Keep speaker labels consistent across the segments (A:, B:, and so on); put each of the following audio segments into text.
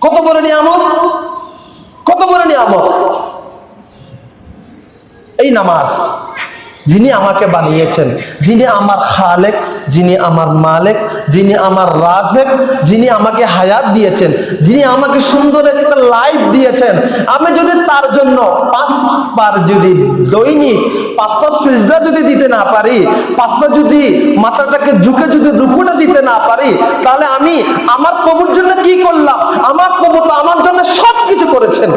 A: কত বড় নিয়ামত? কত বড় নিয়ামত? এই নামাজ। যিনি আমাকে বানিয়েছেন, যিনি আমার খালেক, যিনি আমার মালেক, যিনি আমার রাজেক, যিনি আমাকে হায়াত দিয়েছেন, যিনি আমাকে সুন্দর একটা লাইফ দিয়েছেন। আমি যদি তার জন্য পাঁচবার যদি দৈনিক পাঁচটা সিজদা যদি দিতে না পারি, পাঁচটা যদি মাথাটাকে ঝুঁকে যদি রুকুটা দিতে না পারি, তাহলে আমি আমার প্রভুর জন্য কি করলাম? আমার প্রভু তো আমার জন্য সব কিছু করেছেন।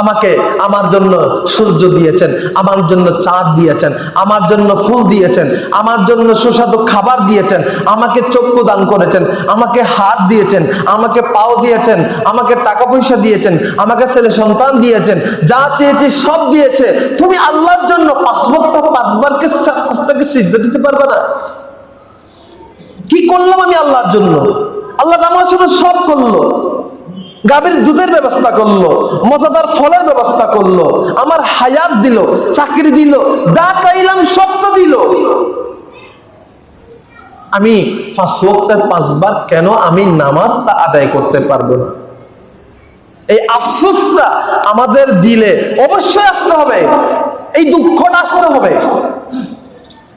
A: আমাকে আমার জন্য সূর্য দিয়েছেন, আমার জন্য চাঁদ দিয়েছেন, আমার জন্য ফুল দিয়েছেন, আমার জন্য সুস্বাদু খাবার দিয়েছেন, আমাকে চক্ষু দান করেছেন, আমাকে হাত দিয়েছেন, আমাকে পাও দিয়েছেন, আমাকে টাকা পয়সা দিয়েছেন, আমাকে ছেলে সন্তান দিয়েছেন, যা চেয়েছি সব দিয়েছে। তুমি আল্লাহর জন্য পাঁচ বক্ত পাঁচবারকে পাঁচটাকে সিদ্ধ দিতে পারবে না। কি করলাম আমি আল্লাহর জন্য? আল্লাহ আমার জন্য সব করল। গাভীর দুধের ব্যবস্থা করল, মজাদার ফলের ব্যবস্থা করল, আমার হায়াত দিল, চাকরি দিল, যা চাইলাম সব তো দিল। আমি পাঁচ পাঁচবার কেন আমি নামাজটা আদায় করতে পারব না? এই আফসোসটা আমাদের দিলে অবশ্যই আসতে হবে, এই দুঃখটা আসতে হবে।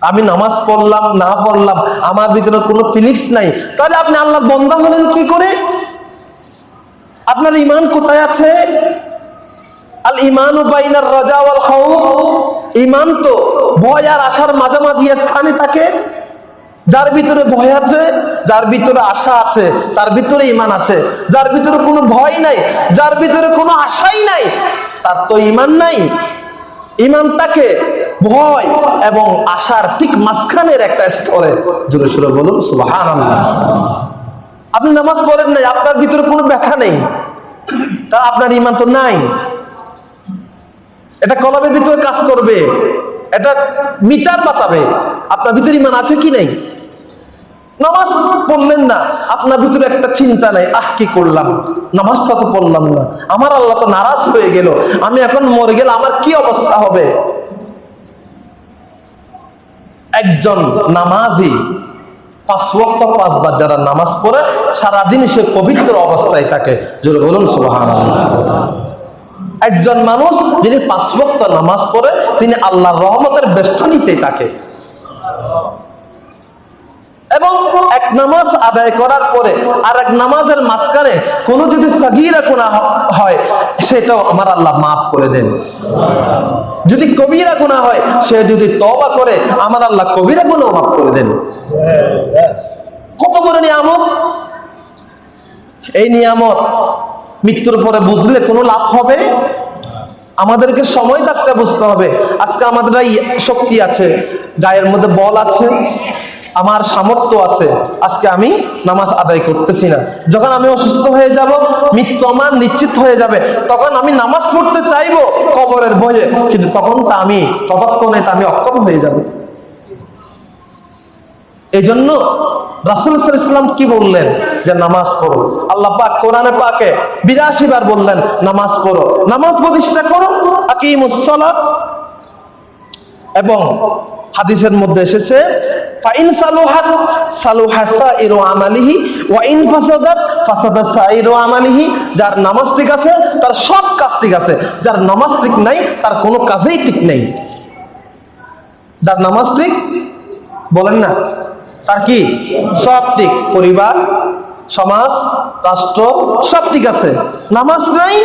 A: আমি নামাজ পড়লাম, না পড়লাম, আমার ভিতরে কোনো ফিলিংস নাই, তাহলে আপনি আল্লাহর বন্ধা হলেন কি করে? আপনার ইমান কোথায় আছে? আল ইমান বাইনার রাজা ওয়াল খাউফ। ইমান তো ভয় আর আশার মাঝামাঝি স্থানে থাকে। যার ভিতরে ভয় আছে, যার ভিতরে আশা আছে, তার ভিতরে ইমান আছে। যার ভিতরে কোনো ভয় নাই, যার ভিতরে কোনো আশাই নাই, তার তো ইমান নাই। ইমান তাকে ভয় এবং আশার ঠিক মাঝখানের একটা স্তরে। জোরে সুরে বলুন, সুবহানাল্লাহ। আপনি নামাজ পড়েন নাই, আপনার ভিতরে কোনো ব্যথা নেই। তা আপনার ইমান তো নাই। এটা কলমের ভিতরে কাজ করবে। এটা মিটার বাতাবে আপনার ভিতরে ইমান আছে কি নেই? নামাজ পড়লেন না, আপনার ভিতরে একটা চিন্তা নাই, আহ, কি করলাম? নামাজটা তো পড়লাম না। আমার আল্লাহ তো নারাজ হয়ে গেল। আমি এখন মরে গেলে আমার কি অবস্থা হবে? একজন নামাজি পাঁচ ওয়াক্ত পাঁচবার যারা নামাজ পড়ে, সারাদিন সে পবিত্র অবস্থায় থাকে। জোরে বলুন সুবাহান একজন মানুষ যিনি পাঁচ ওয়াক্ত নামাজ পড়ে, তিনি আল্লাহর রহমতের বেষ্টনীতেই থাকে। এবং এক নামাজ আদায় করার পরে আর এক নামাজের মাঝখানে কোনো যদি সগিরা গুণা হয়, সেটাও আমার আল্লাহ মাফ করে দেন। যদি কবিরা গুণা হয়, সে যদি তবা করে, আমার আল্লাহ কবিরা গুণাও মাফ করে দেন। কত বড় নিয়ামত? এই নিয়ামত মৃত্যুর পরে বুঝলে কোনো লাভ হবে? আমাদেরকে সময় থাকতে বুঝতে হবে। আজকে আমাদের শক্তি আছে, গায়ের মধ্যে বল আছে। আমার সামর্থ্য আছে, আজকে আমি নামাজ আদায় করতেছি না। যখন আমি অসুস্থ হয়ে যাব, মৃত্যু আমার নিশ্চিত হয়ে যাবে। তখন আমি নামাজ পড়তে চাইব কবরের ভয়ে, কিন্তু তখন তা আমি ততক্ষণে তা আমি অক্ষম হয়ে যাব। এই জন্য রাসুল ইসলাম কি বললেন? যে নামাজ পড়ো। আল্লাহ পাক কোরআনে পাকে বিরাশি বার বললেন, নামাজ পড়ো। নামাজ প্রতিষ্ঠা করো আকিমুসলা এবং হাদিসের মধ্যে এসেছে ফাইন সালুহাত, সালুহা সাইরু আমালিহি, ওয়া ইন ফাসাদাত, ফাসাদা সাইরু আমালিহি, যার নামাজ ঠিক আছে, তার সব কাজ ঠিক আছে, যার নামাজ ঠিক নাই, তার কোনো কাজেই ঠিক নেই। যার নামাজ ঠিক, বলেন না, তার কি? সব ঠিক, পরিবার, সমাজ, রাষ্ট্র, সব ঠিক আছে। নামাজ নাই,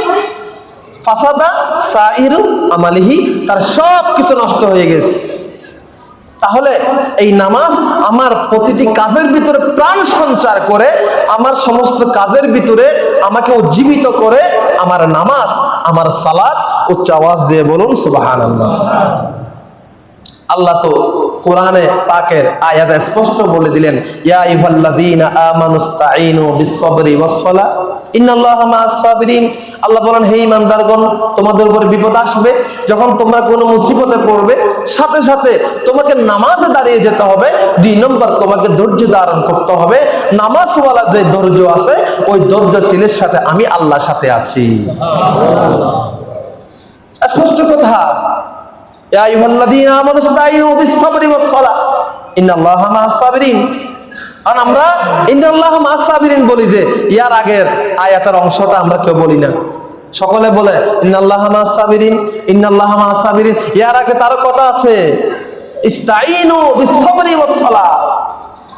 A: ফাসাদা সাইরু আমালিহি, তার সব কিছু নষ্ট হয়ে গেছে। তাহলে এই নামাজ আমার প্রতিটি কাজের ভিতরে প্রাণ সঞ্চার করে, আমার সমস্ত কাজের ভিতরে আমাকে উজ্জীবিত করে, আমার নামাজ, আমার সালাদ উচ্চ আওয়াজ দিয়ে বলুন সুবাহান আল্লাহ আল্লাহ তো কোরআনে পাকের আয়াত স্পষ্ট বলে দিলেন, ইয়া আইয়ুহাল্লাযীনা আমানুস্তাঈনু ইন্নাল্লাহা মা'আস-সাবিরিন আল্লাহ বলেন, হে তোমাদের উপর বিপদ আসবে, যখন তোমরা কোনো মুসিবতে পড়বে, সাথে সাথে তোমাকে নামাজে দাঁড়িয়ে যেতে হবে। দুই নম্বর, তোমাকে ধৈর্য ধারণ করতে হবে। নামাজওয়ালা যে ধৈর্য আছে, ওই ধৈর্যশীলের সাথে আমি আল্লাহর সাথে আছি। স্পষ্ট কথা। আর আমরা ইন্দাল্লাহ মাসাবিরিন বলি যে, ইয়ার আগের আয়াতের অংশটা আমরা কেউ বলি না। সকলে বলে, ইন্নাল্লাহ মাসাবিরিন ইন্নাল্লাহ মাসাবিরিন ইয়ার আগে তার কথা আছে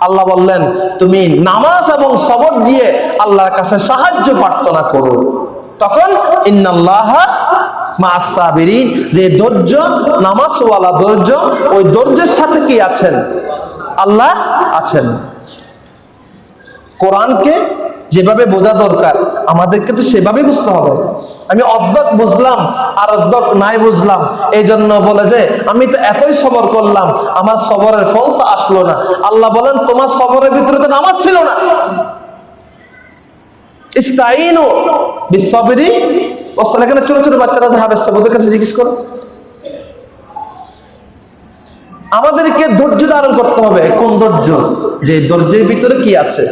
A: আল্লাহ বললেন, তুমি নামাজ এবং শবর দিয়ে আল্লাহর কাছে সাহায্য প্রার্থনা করো। তখন ইন্নাল্লাহ যে নামাজওয়ালা ওই সাথে কি আছেন? আল্লাহ আছেন। কোরআনকে যেভাবে বোঝা দরকার, আমাদেরকে তো সেভাবে বুঝতে হবে। আমি অর্ধক বুঝলাম, আর অর্ধক নাই বুঝলাম। এই জন্য বলে যে, আমি তো এতই সবর করলাম, আমার সবরের ফল তো আসলো না। আল্লাহ বলেন, তোমার সবরের ভিতরে তো নামাজ ছিল না। ইস্তাইনু বিশ্ববিধি অসল এখানে ছোট ছোট বাচ্চারা যে হাবেস ওদের কাছে জিজ্ঞেস করো। আমাদেরকে ধৈর্য ধারণ করতে হবে। কোন ধৈর্য? যে ধৈর্যের ভিতরে কি আছে?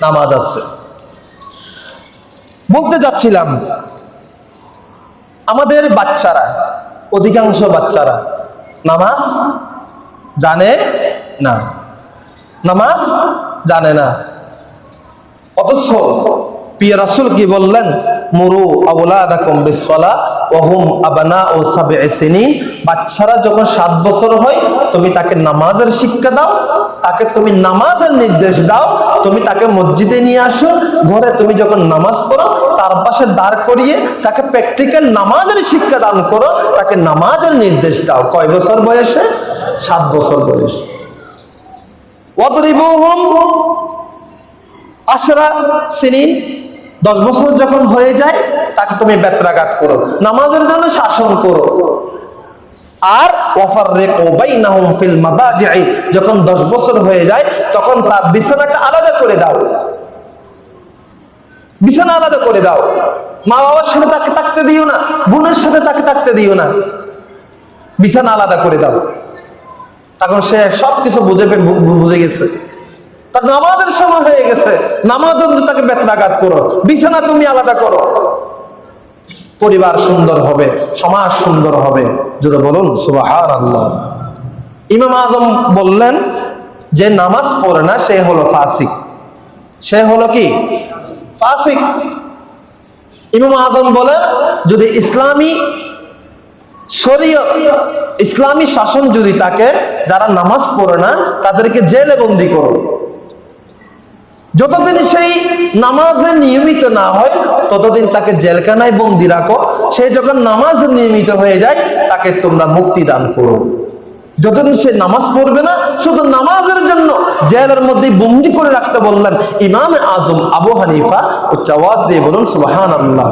A: নামাজ আছে। বলতে যাচ্ছিলাম, আমাদের বাচ্চারা, অধিকাংশ বাচ্চারা নামাজ জানে না। নামাজ জানে না। অথচ প্রিয় রাসুল কি বললেন? মুরু আউলাদাকুম বিসসালা ওয়া হুম ও সাবঈ সিনিন। বাচ্চারা যখন সাত বছর হয়, তুমি তাকে নামাজের শিক্ষা দাও, তাকে তুমি নামাজের নির্দেশ দাও, তুমি তাকে মসজিদে নিয়ে আসো, ঘরে তুমি যখন নামাজ পড়ো, তার পাশে দাঁড় করিয়ে তাকে প্র্যাকটিক্যাল নামাজের শিক্ষা দান করো, তাকে নামাজের নির্দেশ দাও। কয় বছর বয়সে? সাত বছর বয়স। ওয়াদরিবুহুম আশরা সিনিন। দশ বছর যখন হয়ে যায়, তাকে তুমি বেত্রাঘাত করো। নামাজের জন্য শাসন করো। আর ফিল যখন দশ বছর হয়ে যায়, তখন তার বিছানাটা আলাদা করে দাও। বিছানা আলাদা করে দাও। মা বাবার সাথে তাকে থাকতে দিও না, বোনের সাথে তাকে থাকতে দিও না। বিছানা আলাদা করে দাও। তখন সে সব কিছু বুঝে বুঝে গেছে। তার নামাজের সময় হয়ে গেছে। নামাজ তাকে বেতনাঘাত করো। বিছানা তুমি আলাদা করো। পরিবার সুন্দর হবে, সমাজ সুন্দর হবে। যদি বলুন সুবাহার আল্লাহ ইমাম আজম বললেন যে নামাজ পড়ে না, সে হলো ফাসিক। সে হলো কি? ফাসিক। ইমাম আজম বলেন, যদি ইসলামী শরীয় ইসলামী শাসন যদি থাকে যারা নামাজ পড়ে না, তাদেরকে জেলে বন্দি করো। যতদিন সেই নামাজে নিয়মিত না হয়, ততদিন তাকে জেলখানায় বন্দি রাখো। সে যখন নামাজ নিয়মিত হয়ে যায়, তাকে তোমরা মুক্তি দান করো। যতদিন সে নামাজ পড়বে না, শুধু নামাজের জন্য জেলের মধ্যে বন্দি করে রাখতে বললেন ইমাম আজম আবু হানিফা, ও চাওয়াজ দিয়ে বলুন সুবাহান আল্লাহ